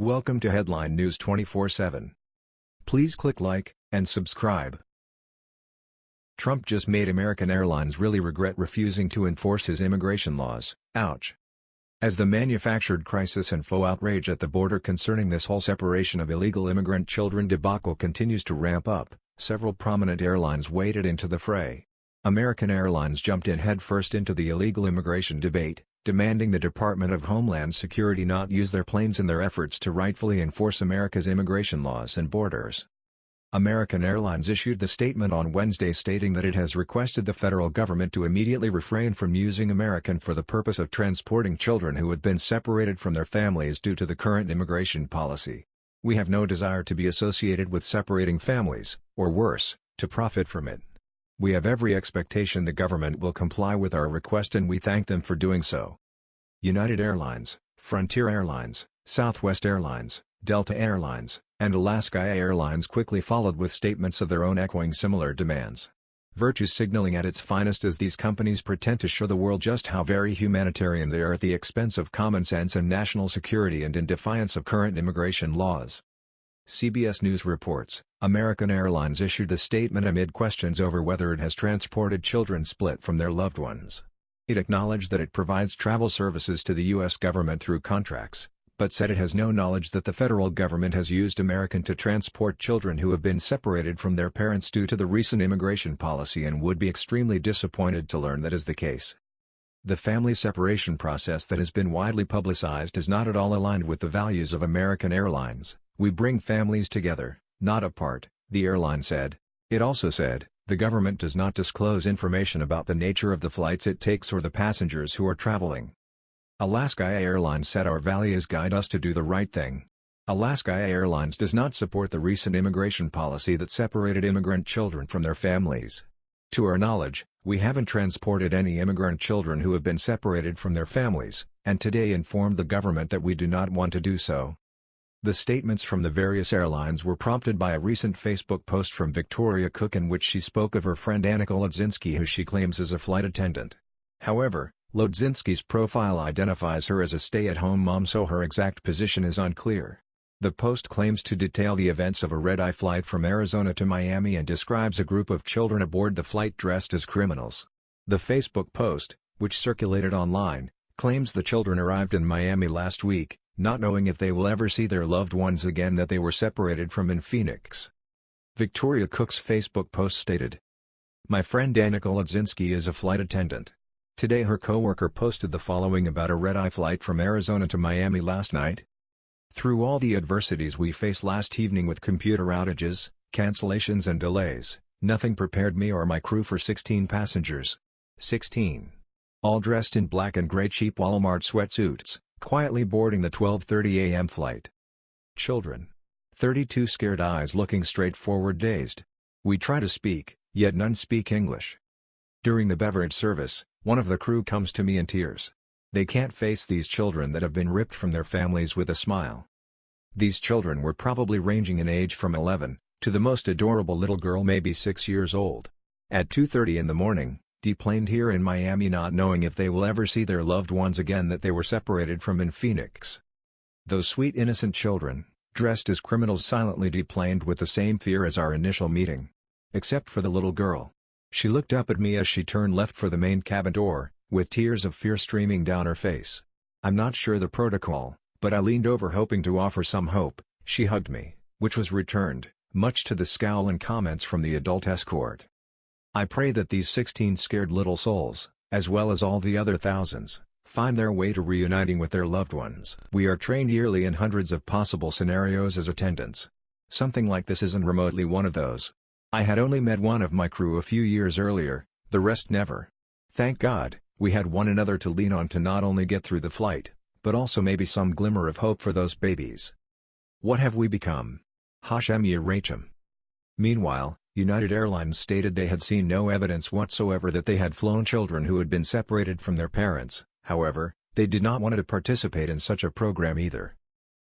Welcome to Headline News 24/7. Please click like and subscribe. Trump just made American Airlines really regret refusing to enforce his immigration laws. Ouch. As the manufactured crisis and faux outrage at the border concerning this whole separation of illegal immigrant children debacle continues to ramp up, several prominent airlines waded into the fray. American Airlines jumped in headfirst into the illegal immigration debate, demanding the Department of Homeland Security not use their planes in their efforts to rightfully enforce America's immigration laws and borders. American Airlines issued the statement on Wednesday stating that it has requested the federal government to immediately refrain from using American for the purpose of transporting children who had been separated from their families due to the current immigration policy. We have no desire to be associated with separating families, or worse, to profit from it. We have every expectation the government will comply with our request and we thank them for doing so. United Airlines, Frontier Airlines, Southwest Airlines, Delta Airlines, and Alaska Airlines quickly followed with statements of their own echoing similar demands. Virtue signaling at its finest as these companies pretend to show the world just how very humanitarian they are at the expense of common sense and national security and in defiance of current immigration laws. CBS News reports, American Airlines issued the statement amid questions over whether it has transported children split from their loved ones. It acknowledged that it provides travel services to the U.S. government through contracts, but said it has no knowledge that the federal government has used American to transport children who have been separated from their parents due to the recent immigration policy and would be extremely disappointed to learn that is the case. The family separation process that has been widely publicized is not at all aligned with the values of American Airlines. We bring families together, not apart, the airline said. It also said, the government does not disclose information about the nature of the flights it takes or the passengers who are traveling. Alaska Airlines said our values guide us to do the right thing. Alaska Airlines does not support the recent immigration policy that separated immigrant children from their families. To our knowledge, we haven't transported any immigrant children who have been separated from their families, and today informed the government that we do not want to do so. The statements from the various airlines were prompted by a recent Facebook post from Victoria Cook in which she spoke of her friend Annika Lodzinski who she claims is a flight attendant. However, Lodzinski's profile identifies her as a stay-at-home mom so her exact position is unclear. The post claims to detail the events of a red-eye flight from Arizona to Miami and describes a group of children aboard the flight dressed as criminals. The Facebook post, which circulated online, claims the children arrived in Miami last week, not knowing if they will ever see their loved ones again that they were separated from in Phoenix. Victoria Cook's Facebook post stated, My friend Annika Lodzinski is a flight attendant. Today her coworker posted the following about a red-eye flight from Arizona to Miami last night. Through all the adversities we faced last evening with computer outages, cancellations and delays, nothing prepared me or my crew for 16 passengers. 16. All dressed in black and gray cheap Walmart sweatsuits quietly boarding the 12.30 a.m. flight. Children. 32 scared eyes looking straight forward dazed. We try to speak, yet none speak English. During the beverage service, one of the crew comes to me in tears. They can't face these children that have been ripped from their families with a smile. These children were probably ranging in age from 11, to the most adorable little girl maybe 6 years old. At 2.30 in the morning, deplaned here in Miami not knowing if they will ever see their loved ones again that they were separated from in Phoenix. Those sweet innocent children, dressed as criminals silently deplaned with the same fear as our initial meeting. Except for the little girl. She looked up at me as she turned left for the main cabin door, with tears of fear streaming down her face. I'm not sure the protocol, but I leaned over hoping to offer some hope, she hugged me, which was returned, much to the scowl and comments from the adult escort. I pray that these 16 scared little souls, as well as all the other thousands, find their way to reuniting with their loved ones. We are trained yearly in hundreds of possible scenarios as attendants. Something like this isn't remotely one of those. I had only met one of my crew a few years earlier, the rest never. Thank God, we had one another to lean on to not only get through the flight, but also maybe some glimmer of hope for those babies. What have we become? Hashem Yirachem. Meanwhile, United Airlines stated they had seen no evidence whatsoever that they had flown children who had been separated from their parents, however, they did not want to participate in such a program either.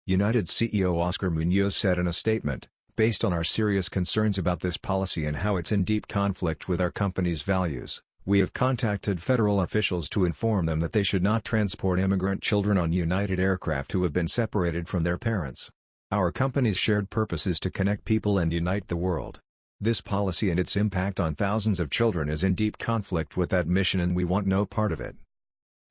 United CEO Oscar Munoz said in a statement, based on our serious concerns about this policy and how it's in deep conflict with our company's values, We have contacted federal officials to inform them that they should not transport immigrant children on United aircraft who have been separated from their parents. Our company's shared purpose is to connect people and unite the world. This policy and its impact on thousands of children is in deep conflict with that mission and we want no part of it.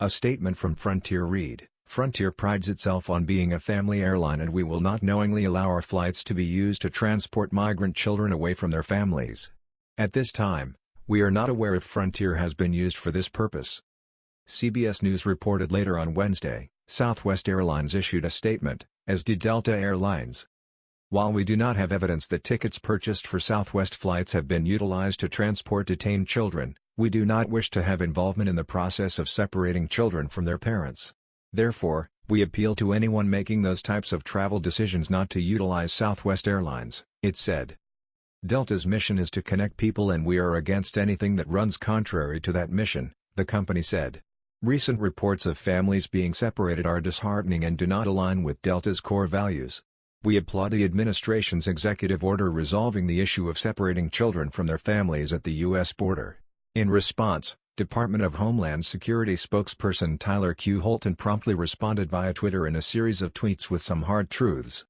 A statement from Frontier read, Frontier prides itself on being a family airline and we will not knowingly allow our flights to be used to transport migrant children away from their families. At this time, we are not aware if Frontier has been used for this purpose. CBS News reported later on Wednesday, Southwest Airlines issued a statement, as did Delta Airlines. While we do not have evidence that tickets purchased for Southwest flights have been utilized to transport detained children, we do not wish to have involvement in the process of separating children from their parents. Therefore, we appeal to anyone making those types of travel decisions not to utilize Southwest Airlines, it said. Delta's mission is to connect people and we are against anything that runs contrary to that mission, the company said. Recent reports of families being separated are disheartening and do not align with Delta's core values. We applaud the administration's executive order resolving the issue of separating children from their families at the U.S. border. In response, Department of Homeland Security spokesperson Tyler Q. Houlton promptly responded via Twitter in a series of tweets with some hard truths.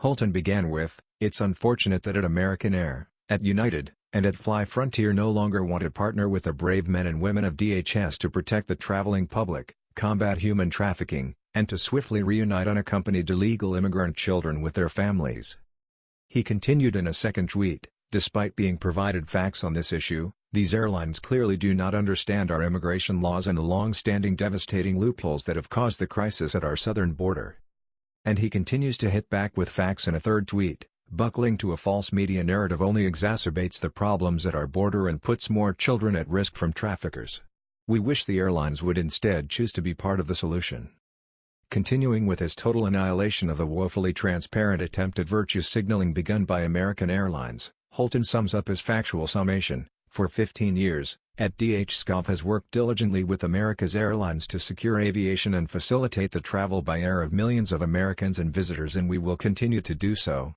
Houlton began with, It's unfortunate that at American Air, at United, and at Fly Frontier no longer want to partner with the brave men and women of DHS to protect the traveling public, combat human trafficking, and to swiftly reunite unaccompanied illegal immigrant children with their families. He continued in a second tweet, despite being provided facts on this issue, these airlines clearly do not understand our immigration laws and the long-standing devastating loopholes that have caused the crisis at our southern border. And he continues to hit back with facts in a third tweet, buckling to a false media narrative only exacerbates the problems at our border and puts more children at risk from traffickers. We wish the airlines would instead choose to be part of the solution. Continuing with his total annihilation of the woefully transparent attempt at virtue signaling begun by American Airlines, Houlton sums up his factual summation, for 15 years, at DHSgov has worked diligently with America's airlines to secure aviation and facilitate the travel by air of millions of Americans and visitors and we will continue to do so.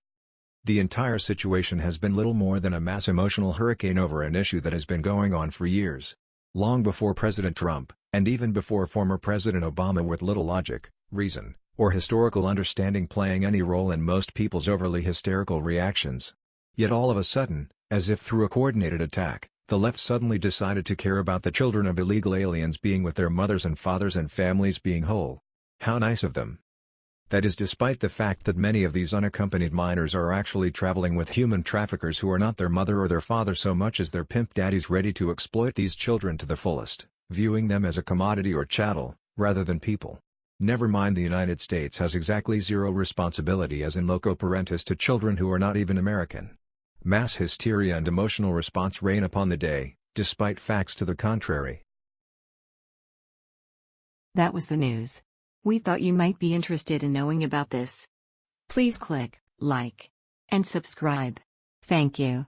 The entire situation has been little more than a mass emotional hurricane over an issue that has been going on for years. Long before President Trump, and even before former President Obama with little logic, reason, or historical understanding playing any role in most people's overly hysterical reactions. Yet all of a sudden, as if through a coordinated attack, the left suddenly decided to care about the children of illegal aliens being with their mothers and fathers and families being whole. How nice of them. That is despite the fact that many of these unaccompanied minors are actually traveling with human traffickers who are not their mother or their father so much as their pimp daddies ready to exploit these children to the fullest, viewing them as a commodity or chattel, rather than people. Never mind the United States has exactly zero responsibility as in loco parentis to children who are not even American. Mass hysteria and emotional response reign upon the day, despite facts to the contrary. That was the news. We thought you might be interested in knowing about this. Please click like and subscribe. Thank you.